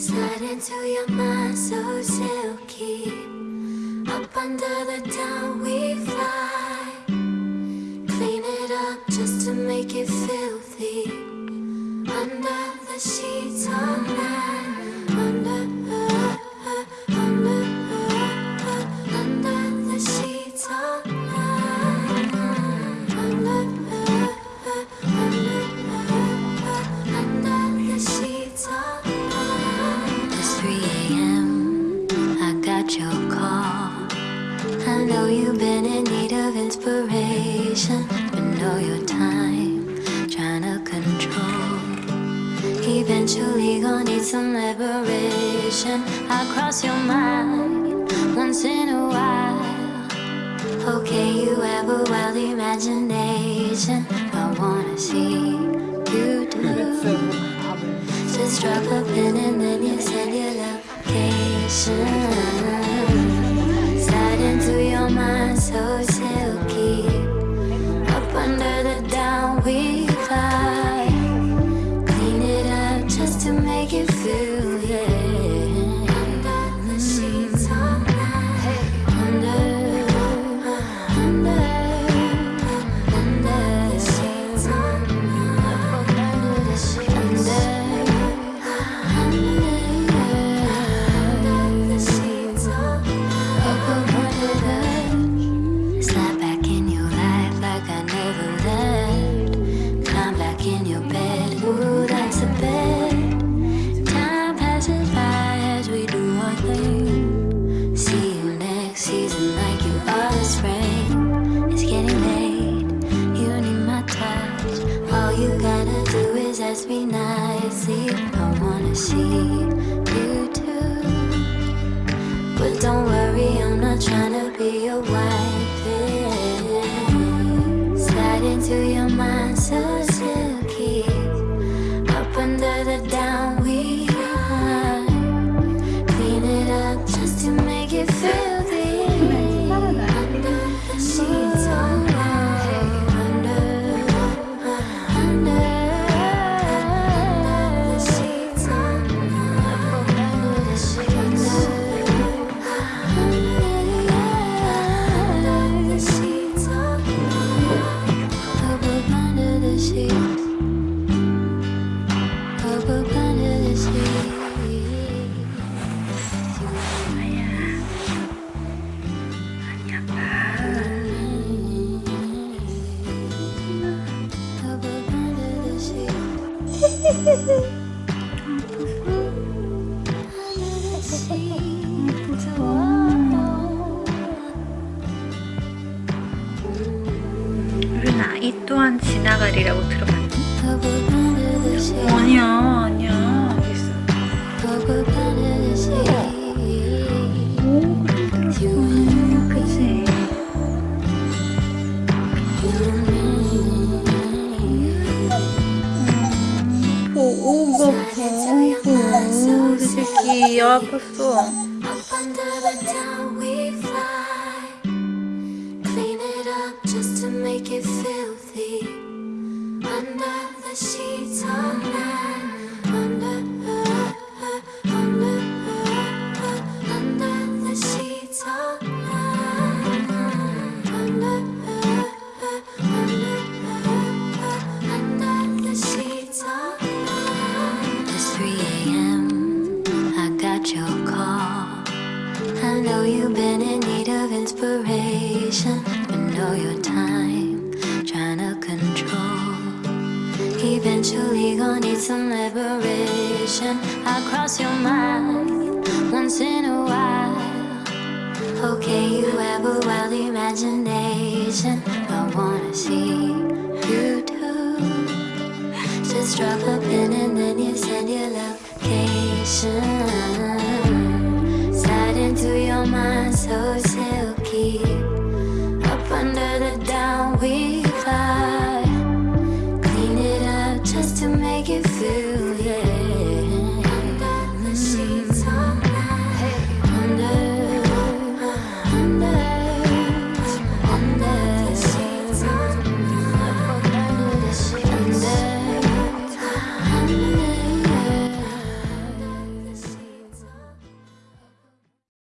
Slide into your mind so silky. Up under the down we fly. Clean it up just to make it filthy. Your call. I know you've been in need of inspiration, but know your time trying to control. Eventually, gonna need some liberation. I cross your mind once in a while. Okay, you have a wild imagination. I wanna see you do. Drop a pin and then you send your location. Slide into your mind so silky. Up under the down we I wanna see you too. But don't worry, I'm not trying to be your wife. 루나 이 또한 지나가리라고 들어봤니? 아니야 아니야 보고 보고 그 새끼 아팠어 Up under the down we fly. Clean it up just to make it filthy. Under the sheets all night. Of inspiration, but know your time trying to control. Eventually, gonna need some liberation. I cross your mind once in a while. Okay, you have a wild imagination. I wanna see you too. Just drop a pin and then you send your location. Slide into your mind so silky.